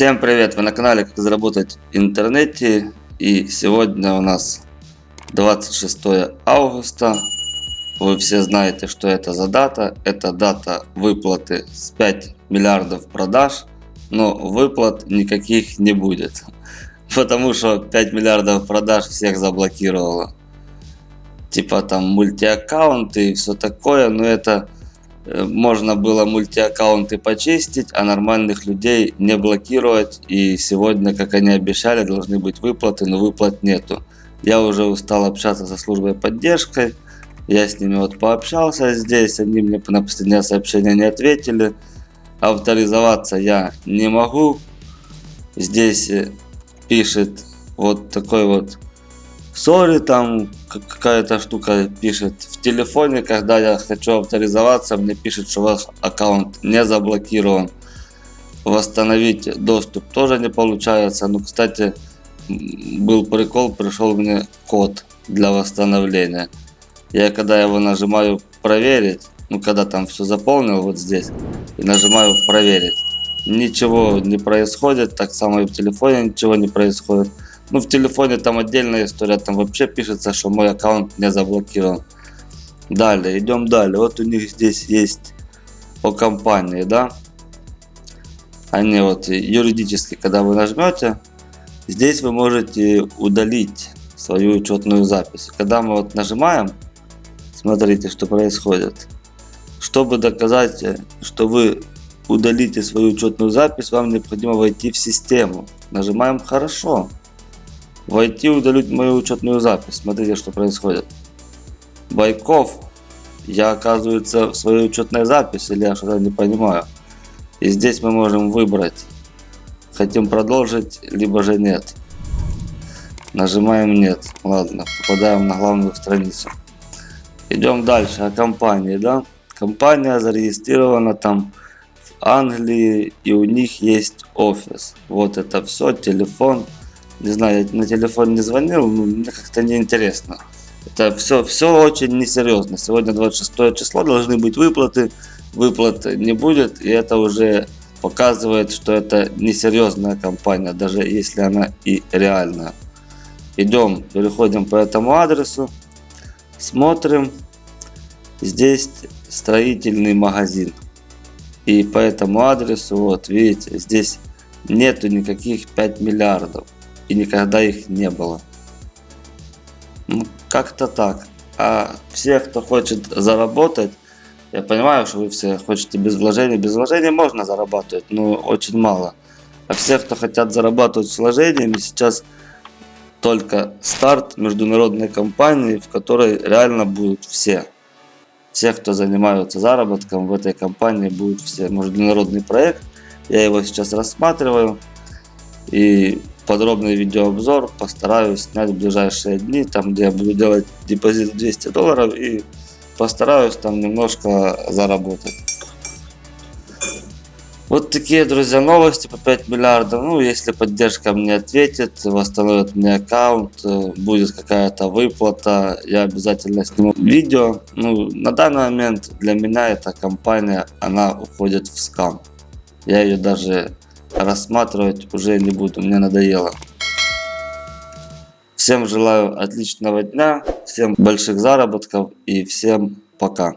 Всем привет! Вы на канале Как заработать в интернете и сегодня у нас 26 августа. Вы все знаете, что это за дата. Это дата выплаты с 5 миллиардов продаж, но выплат никаких не будет. Потому что 5 миллиардов продаж всех заблокировало. Типа там мультиаккаунты и все такое, но это можно было мультиаккаунты почистить, а нормальных людей не блокировать. И сегодня, как они обещали, должны быть выплаты, но выплат нету. Я уже устал общаться со службой поддержкой. Я с ними вот пообщался здесь, они мне на последнее сообщение не ответили. Авторизоваться я не могу. Здесь э, пишет вот такой вот Сори, там какая-то штука пишет в телефоне, когда я хочу авторизоваться, мне пишет, что ваш аккаунт не заблокирован. Восстановить доступ тоже не получается. Ну, кстати, был прикол, пришел мне код для восстановления. Я когда его нажимаю проверить, ну когда там все заполнил вот здесь, и нажимаю проверить, ничего не происходит, так само и в телефоне ничего не происходит. Ну, в телефоне там отдельная история, там вообще пишется, что мой аккаунт не заблокирован. Далее, идем далее. Вот у них здесь есть по компании, да. Они вот юридически, когда вы нажмете, здесь вы можете удалить свою учетную запись. Когда мы вот нажимаем, смотрите, что происходит. Чтобы доказать, что вы удалите свою учетную запись, вам необходимо войти в систему. Нажимаем «Хорошо». Войти удалить мою учетную запись. Смотрите, что происходит. Байков. Я оказывается в своей учетной записи, или я что-то не понимаю. И здесь мы можем выбрать. Хотим продолжить, либо же нет. Нажимаем нет. Ладно, попадаем на главную страницу. Идем дальше. О компании, да? Компания зарегистрирована там в Англии и у них есть офис. Вот это все, телефон не знаю, на телефон не звонил, но мне как-то неинтересно. Это все, все очень несерьезно. Сегодня 26 число, должны быть выплаты, выплат не будет, и это уже показывает, что это несерьезная компания, даже если она и реальная. Идем, переходим по этому адресу, смотрим. Здесь строительный магазин. И по этому адресу, вот видите, здесь нету никаких 5 миллиардов и никогда их не было. Ну, как-то так. А все, кто хочет заработать, я понимаю, что вы все хотите без вложений. Без вложений можно зарабатывать, но очень мало. А все, кто хотят зарабатывать с вложениями, сейчас только старт международной компании, в которой реально будут все. Все, кто занимаются заработком в этой компании, будут все. Международный проект. Я его сейчас рассматриваю. И подробный видеообзор постараюсь снять в ближайшие дни, там где я буду делать депозит 200 долларов и постараюсь там немножко заработать. Вот такие, друзья, новости по 5 миллиардов. Ну, если поддержка мне ответит, восстановит мне аккаунт, э, будет какая-то выплата, я обязательно сниму видео. Ну, на данный момент для меня эта компания, она уходит в скам. Я ее даже рассматривать уже не буду, мне надоело. Всем желаю отличного дня, всем больших заработков и всем пока.